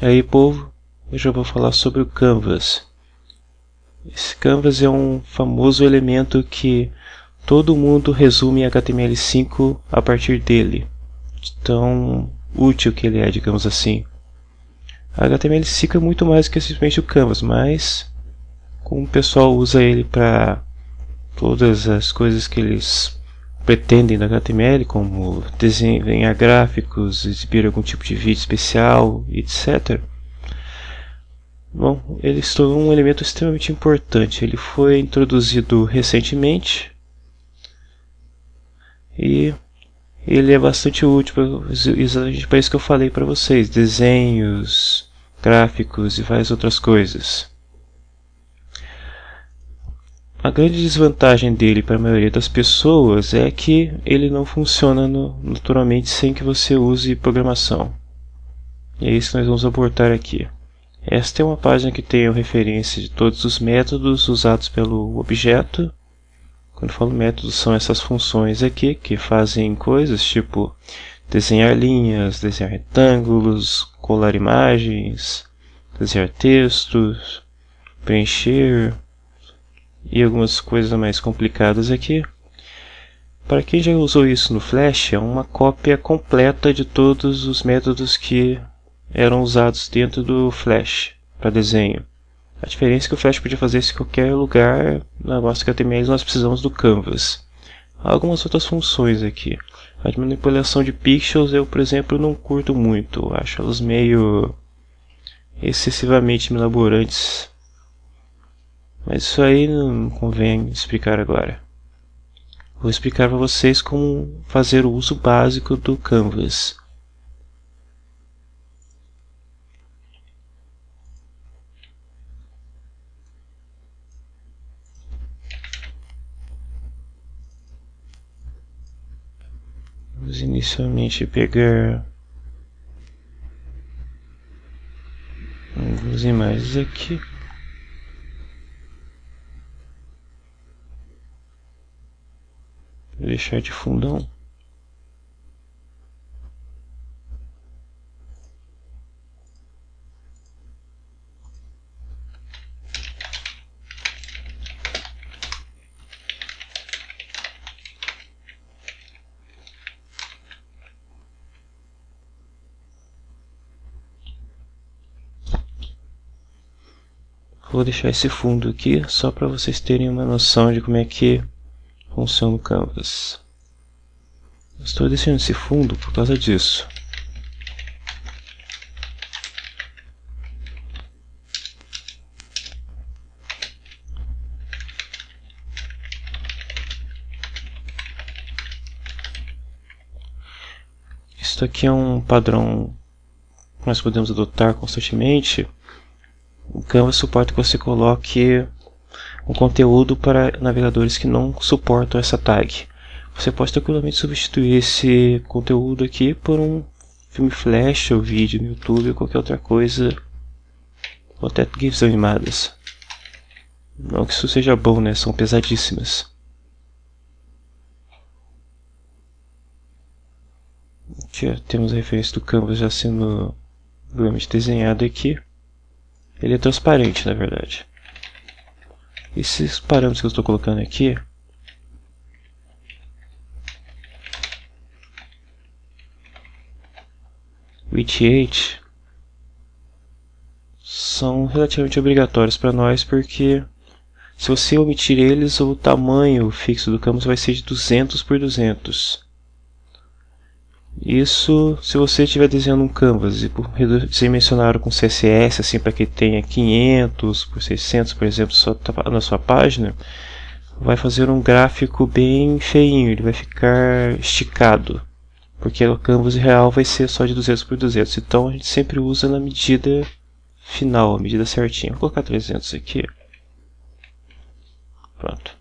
E aí povo, hoje eu vou falar sobre o Canvas. Esse Canvas é um famoso elemento que todo mundo resume HTML5 a partir dele. Tão útil que ele é, digamos assim. A HTML5 é muito mais que simplesmente o Canvas, mas como o pessoal usa ele para todas as coisas que eles pretendem no HTML, como desenhar gráficos, exibir algum tipo de vídeo especial, etc. Bom, ele se tornou um elemento extremamente importante. Ele foi introduzido recentemente e ele é bastante útil exatamente para isso que eu falei para vocês, desenhos, gráficos e várias outras coisas. A grande desvantagem dele para a maioria das pessoas é que ele não funciona no, naturalmente sem que você use programação. E é isso que nós vamos abordar aqui. Esta é uma página que tem a referência de todos os métodos usados pelo objeto. Quando falo métodos, são essas funções aqui que fazem coisas tipo desenhar linhas, desenhar retângulos, colar imagens, desenhar textos, preencher, e algumas coisas mais complicadas aqui. Para quem já usou isso no Flash, é uma cópia completa de todos os métodos que eram usados dentro do Flash para desenho. A diferença é que o Flash podia fazer isso em qualquer lugar, na nossa HTML nós precisamos do Canvas. Há algumas outras funções aqui. A manipulação de pixels eu, por exemplo, não curto muito. Acho elas meio excessivamente elaborantes mas isso aí não convém explicar agora. Vou explicar para vocês como fazer o uso básico do Canvas. Vamos inicialmente pegar algumas imagens aqui. Deixar de fundão. Vou deixar esse fundo aqui só para vocês terem uma noção de como é que funciona o canvas. Estou deixando esse fundo por causa disso. Isso aqui é um padrão que nós podemos adotar constantemente. O Canvas suporta que você coloque um conteúdo para navegadores que não suportam essa tag. Você pode tranquilamente substituir esse conteúdo aqui por um filme flash ou vídeo no YouTube ou qualquer outra coisa, ou até GIFs animadas. Não que isso seja bom, né? São pesadíssimas. Aqui temos a referência do Canvas já sendo desenhado aqui. Ele é transparente, na verdade. Esses parâmetros que eu estou colocando aqui WTH são relativamente obrigatórios para nós porque se você omitir eles, o tamanho fixo do campus vai ser de 200 por 200. Isso se você estiver desenhando um canvas e dimensionar com CSS assim para que tenha 500 por 600 por exemplo na sua página vai fazer um gráfico bem feinho, ele vai ficar esticado porque o canvas real vai ser só de 200 por 200 então a gente sempre usa na medida final, a medida certinha. Vou colocar 300 aqui. Pronto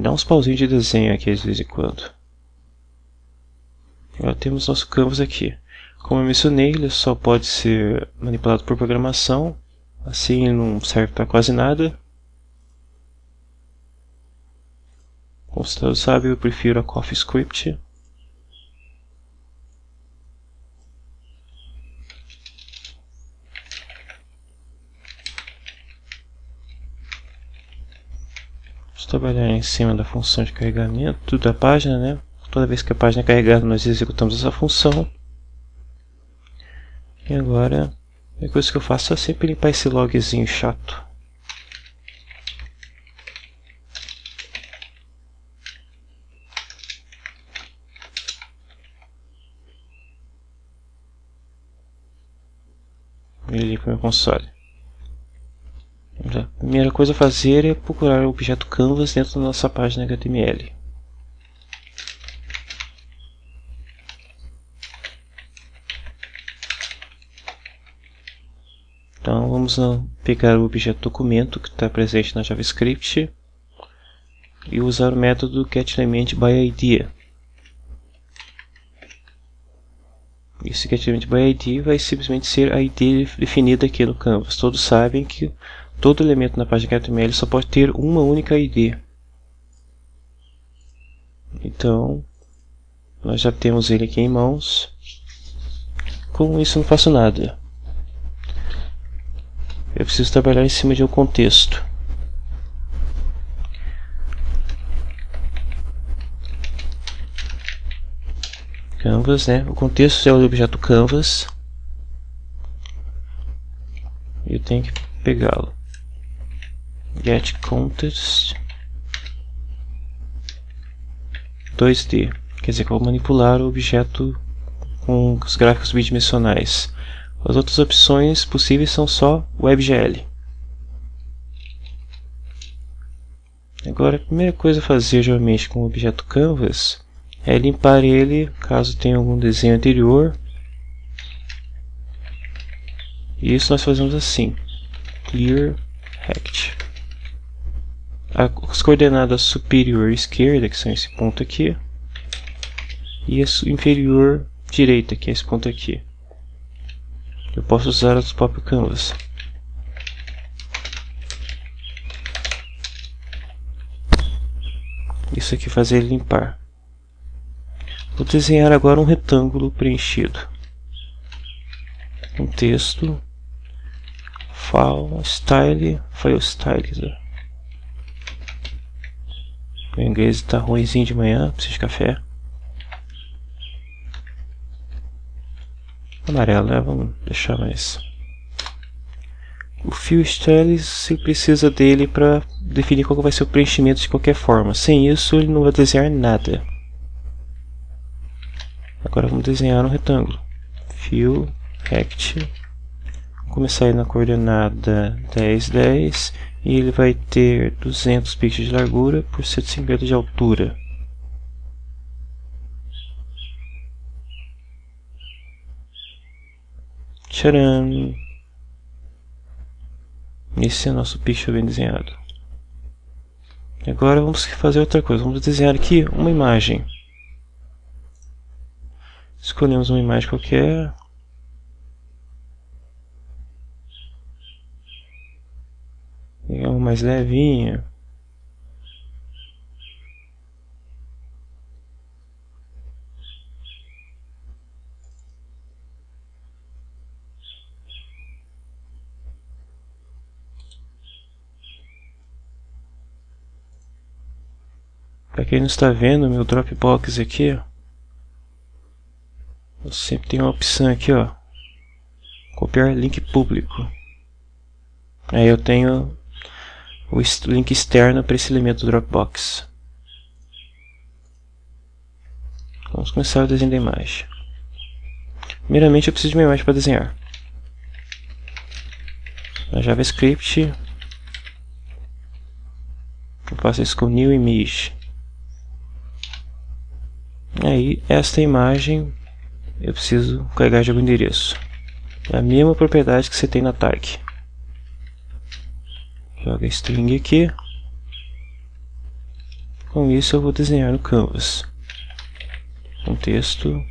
Dá uns pauzinhos de desenho aqui de vez em quando. Agora temos nosso canvas aqui. Como eu mencionei, ele só pode ser manipulado por programação. Assim não serve para quase nada. Como você sabe, eu prefiro a CoffeeScript. Trabalhar em cima da função de carregamento da página, né? Toda vez que a página é carregada, nós executamos essa função. E agora, a coisa que eu faço é sempre limpar esse logzinho chato. Ele limpa meu console. A primeira coisa a fazer é procurar o objeto canvas dentro da nossa página HTML. Então vamos pegar o objeto documento que está presente na JavaScript e usar o método getElementById. Esse getElementById vai simplesmente ser a ID definida aqui no Canvas. Todos sabem que todo elemento na página HTML só pode ter uma única ID. Então, nós já temos ele aqui em mãos. Com isso não faço nada. Eu preciso trabalhar em cima de um contexto. Canvas, né? O contexto é o objeto canvas. Eu tenho que pegá-lo get context 2D, quer dizer que eu vou manipular o objeto com os gráficos bidimensionais. As outras opções possíveis são só WebGL. Agora, a primeira coisa a fazer geralmente com o objeto Canvas é limpar ele caso tenha algum desenho anterior. E isso nós fazemos assim: clear rect as coordenadas superior esquerda, que são esse ponto aqui, e a inferior direita, que é esse ponto aqui. Eu posso usar os próprios canvas. Isso aqui fazer limpar. Vou desenhar agora um retângulo preenchido. Um texto. File, style, file style. O inglês está ruimzinho de manhã, preciso de café. Amarelo, né? Vamos deixar mais. O fio style, você precisa dele para definir qual vai ser o preenchimento de qualquer forma. Sem isso, ele não vai desenhar nada. Agora vamos desenhar um retângulo. Fio rect. Começar na coordenada 10, 10 e ele vai ter 200 pixels de largura por 150 de altura. Tcharam! Esse é o nosso pixel bem desenhado. Agora vamos fazer outra coisa. Vamos desenhar aqui uma imagem. Escolhemos uma imagem qualquer. Pegar uma mais levinha. Para quem não está vendo, meu Dropbox aqui, ó, eu sempre tenho uma opção aqui, ó, copiar link público. Aí eu tenho o link externo para esse elemento do Dropbox. Vamos começar o desenho da imagem. Primeiramente eu preciso de uma imagem para desenhar. Na JavaScript eu faço isso com New Image. Aí esta imagem eu preciso carregar de algum endereço. É a mesma propriedade que você tem na tag. Joga string aqui. Com isso eu vou desenhar no canvas. Contexto,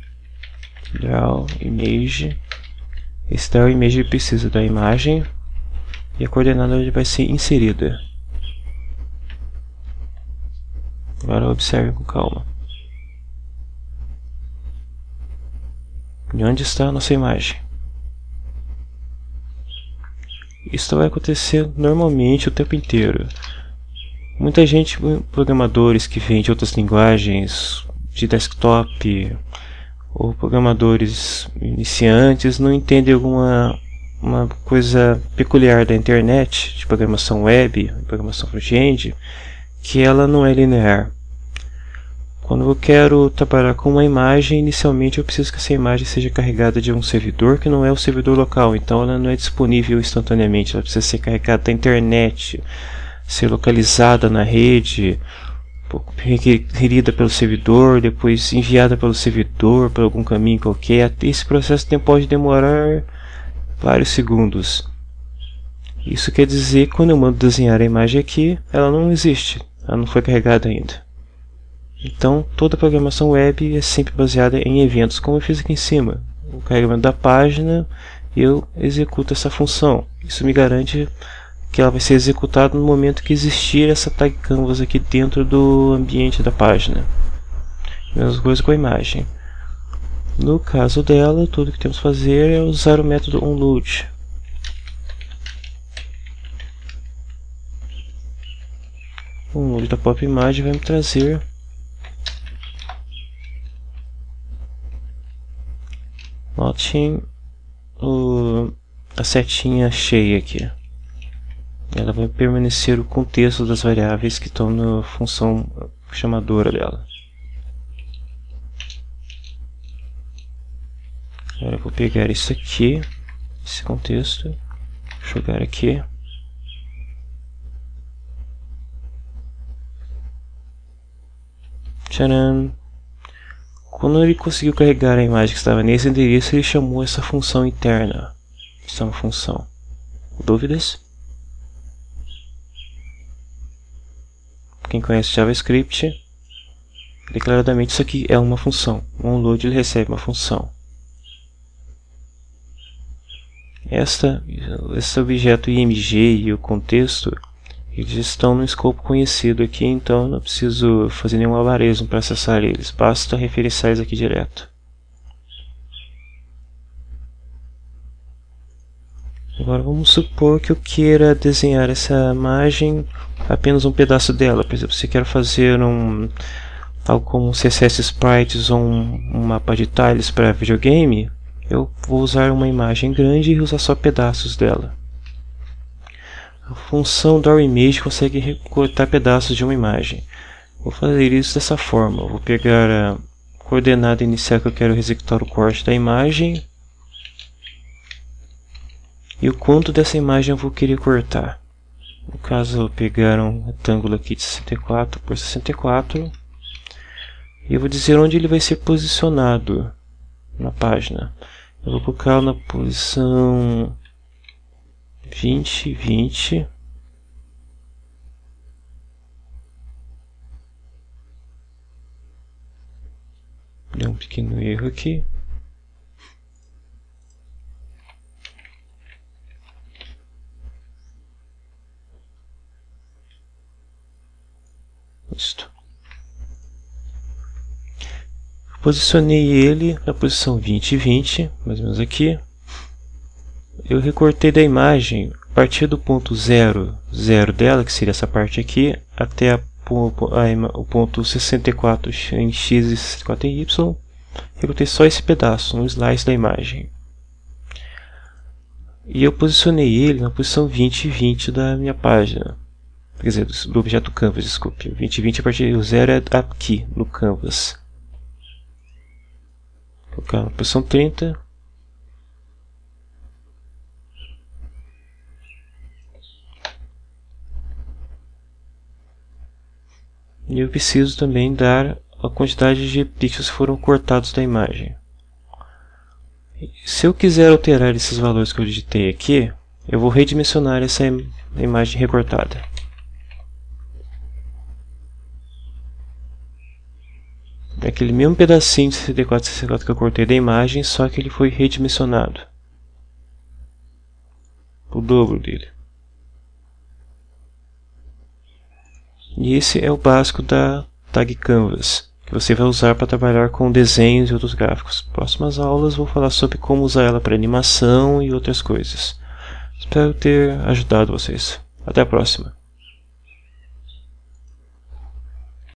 draw, image. Esse draw image precisa da imagem e a coordenada vai ser inserida. Agora observe com calma. De onde está a nossa imagem? Isso vai acontecer normalmente o tempo inteiro. Muita gente, programadores que vêm de outras linguagens, de desktop, ou programadores iniciantes, não entendem alguma uma coisa peculiar da internet, de programação web, programação front-end, que ela não é linear. Quando eu quero trabalhar com uma imagem, inicialmente eu preciso que essa imagem seja carregada de um servidor que não é o servidor local, então ela não é disponível instantaneamente, ela precisa ser carregada da internet, ser localizada na rede, requerida pelo servidor, depois enviada pelo servidor por algum caminho qualquer. Esse processo pode demorar vários segundos. Isso quer dizer que quando eu mando desenhar a imagem aqui, ela não existe, ela não foi carregada ainda. Então, toda programação web é sempre baseada em eventos, como eu fiz aqui em cima. O carregamento da página, eu executo essa função. Isso me garante que ela vai ser executada no momento que existir essa tag canvas aqui dentro do ambiente da página. Mesma coisa com a imagem. No caso dela, tudo que temos que fazer é usar o método onload. O onload da pop imagem vai me trazer Notem o, a setinha cheia aqui ela vai permanecer o contexto das variáveis que estão na função chamadora dela. Agora eu vou pegar isso aqui, esse contexto, jogar aqui. Tcharam! Quando ele conseguiu carregar a imagem que estava nesse endereço, ele chamou essa função interna. Isso é uma função. Dúvidas? quem conhece JavaScript, declaradamente isso aqui é uma função. O onload ele recebe uma função. Esta, esse objeto img e o contexto eles estão no escopo conhecido aqui, então não preciso fazer nenhum algarismo para acessar eles, basta referenciar eles aqui direto. Agora vamos supor que eu queira desenhar essa imagem apenas um pedaço dela. Por exemplo, se quero fazer um algo como um CSS Sprites ou um, um mapa de tiles para videogame, eu vou usar uma imagem grande e usar só pedaços dela. A função image consegue recortar pedaços de uma imagem. Vou fazer isso dessa forma. Vou pegar a coordenada inicial que eu quero executar o corte da imagem e o quanto dessa imagem eu vou querer cortar. No caso, eu pegar um retângulo aqui de 64 por 64 e eu vou dizer onde ele vai ser posicionado na página. Eu vou colocar na posição 20, 20. Deu um pequeno erro aqui. Isto. Posicionei ele na posição 20 e 20, mais ou menos aqui. Eu recortei da imagem a partir do ponto 0, 0 dela, que seria essa parte aqui, até a, a, o ponto 64 em x e 64 em y. Recortei só esse pedaço, um slice da imagem. E eu posicionei ele na posição 20 e 20 da minha página quer dizer, do objeto canvas, desculpe. 2020 a partir do zero é aqui, no canvas. Vou colocar na posição 30. E eu preciso também dar a quantidade de pixels que foram cortados da imagem. Se eu quiser alterar esses valores que eu digitei aqui, eu vou redimensionar essa imagem recortada. É aquele mesmo pedacinho de 64 64 que eu cortei da imagem, só que ele foi redimensionado. O dobro dele. E esse é o básico da Tag Canvas, que você vai usar para trabalhar com desenhos e outros gráficos. Próximas aulas vou falar sobre como usar ela para animação e outras coisas. Espero ter ajudado vocês. Até a próxima.